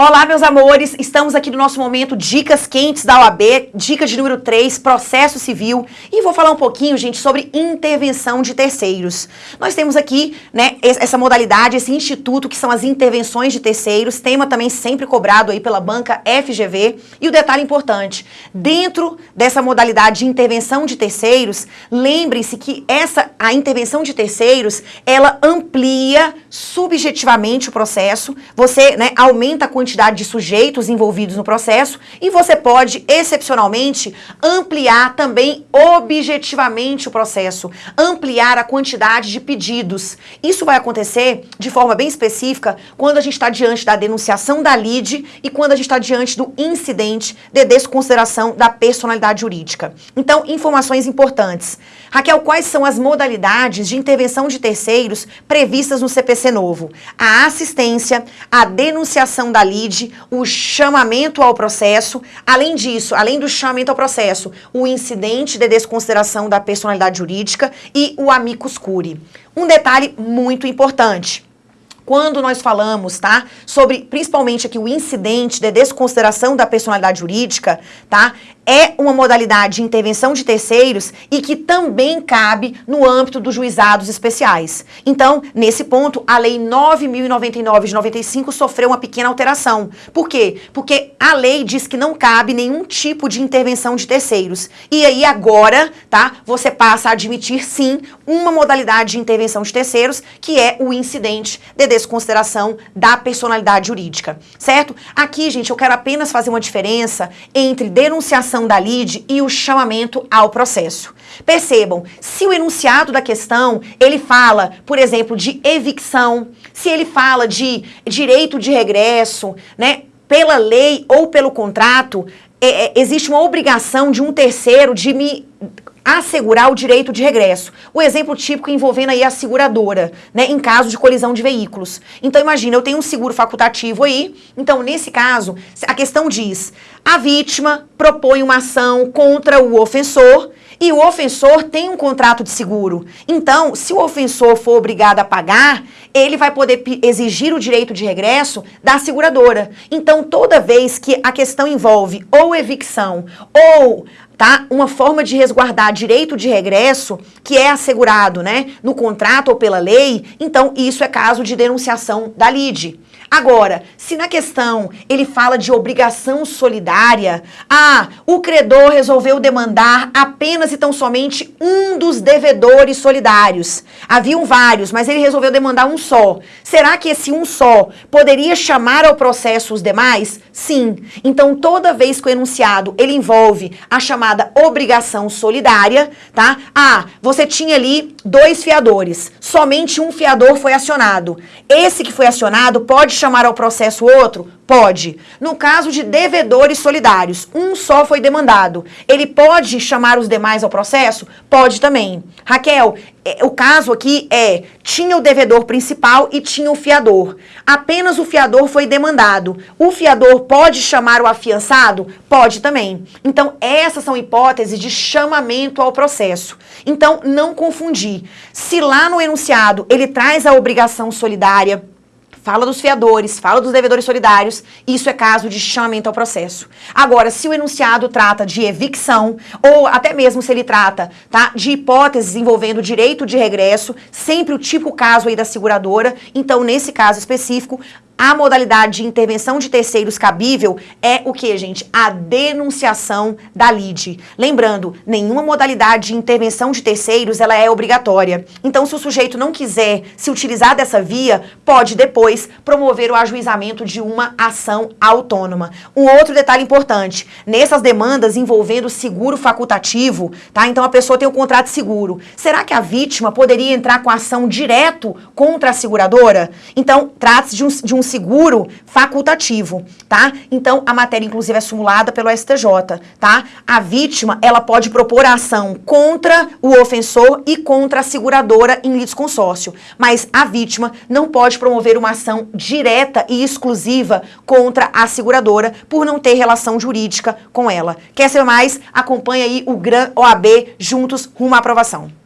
Olá, meus amores, estamos aqui no nosso momento Dicas Quentes da OAB, dica de número 3, processo civil, e vou falar um pouquinho, gente, sobre intervenção de terceiros. Nós temos aqui, né, essa modalidade, esse instituto que são as intervenções de terceiros, tema também sempre cobrado aí pela banca FGV, e o detalhe importante, dentro dessa modalidade de intervenção de terceiros, lembrem-se que essa, a intervenção de terceiros, ela amplia subjetivamente o processo, você, né, aumenta a quantidade quantidade de sujeitos envolvidos no processo e você pode, excepcionalmente, ampliar também objetivamente o processo, ampliar a quantidade de pedidos. Isso vai acontecer de forma bem específica quando a gente está diante da denunciação da lide e quando a gente está diante do incidente de desconsideração da personalidade jurídica. Então, informações importantes. Raquel, quais são as modalidades de intervenção de terceiros previstas no CPC novo? A assistência, a denunciação da lide, o chamamento ao processo, além disso, além do chamamento ao processo, o incidente de desconsideração da personalidade jurídica e o amicus curi. Um detalhe muito importante. Quando nós falamos, tá, sobre principalmente aqui o incidente de desconsideração da personalidade jurídica, tá, é uma modalidade de intervenção de terceiros e que também cabe no âmbito dos juizados especiais. Então, nesse ponto, a Lei 9.099 de 95 sofreu uma pequena alteração. Por quê? Porque a lei diz que não cabe nenhum tipo de intervenção de terceiros. E aí agora, tá, você passa a admitir sim uma modalidade de intervenção de terceiros, que é o incidente de desconsideração da personalidade jurídica, certo? Aqui, gente, eu quero apenas fazer uma diferença entre denunciação da lide e o chamamento ao processo. Percebam, se o enunciado da questão, ele fala, por exemplo, de evicção, se ele fala de direito de regresso, né, pela lei ou pelo contrato, é, é, existe uma obrigação de um terceiro de me assegurar o direito de regresso. O exemplo típico envolvendo aí a seguradora, né, em caso de colisão de veículos. Então imagina, eu tenho um seguro facultativo aí, então nesse caso, a questão diz, a vítima propõe uma ação contra o ofensor e o ofensor tem um contrato de seguro. Então, se o ofensor for obrigado a pagar, ele vai poder exigir o direito de regresso da seguradora. Então, toda vez que a questão envolve ou evicção ou tá? Uma forma de resguardar direito de regresso que é assegurado, né, no contrato ou pela lei, então isso é caso de denunciação da lide. Agora, se na questão ele fala de obrigação solidária, ah, o credor resolveu demandar apenas e tão somente um dos devedores solidários. Haviam vários, mas ele resolveu demandar um só. Será que esse um só poderia chamar ao processo os demais? Sim. Então, toda vez que o enunciado ele envolve a chamada obrigação solidária, tá? Ah, você tinha ali dois fiadores, somente um fiador foi acionado. Esse que foi acionado pode chamar ao processo outro? Pode. No caso de devedores solidários, um só foi demandado. Ele pode chamar os demais ao processo? Pode também. Raquel, o caso aqui é, tinha o devedor principal e tinha o fiador. Apenas o fiador foi demandado. O fiador pode chamar o afiançado? Pode também. Então, essas são hipóteses de chamamento ao processo. Então, não confundir. Se lá no enunciado ele traz a obrigação solidária, fala dos fiadores, fala dos devedores solidários, isso é caso de chamamento ao processo. Agora, se o enunciado trata de evicção, ou até mesmo se ele trata tá, de hipóteses envolvendo direito de regresso, sempre o tipo caso aí da seguradora, então nesse caso específico, a modalidade de intervenção de terceiros cabível é o que, gente? A denunciação da lide. Lembrando, nenhuma modalidade de intervenção de terceiros ela é obrigatória. Então, se o sujeito não quiser se utilizar dessa via, pode depois promover o ajuizamento de uma ação autônoma. Um outro detalhe importante, nessas demandas envolvendo seguro facultativo, tá? Então a pessoa tem o um contrato de seguro. Será que a vítima poderia entrar com ação direto contra a seguradora? Então, trata-se de um, de um seguro facultativo, tá? Então, a matéria, inclusive, é simulada pelo STJ, tá? A vítima, ela pode propor a ação contra o ofensor e contra a seguradora em litisconsórcio, mas a vítima não pode promover uma ação direta e exclusiva contra a seguradora por não ter relação jurídica com ela. Quer saber mais? Acompanhe aí o GRAN OAB juntos rumo à aprovação.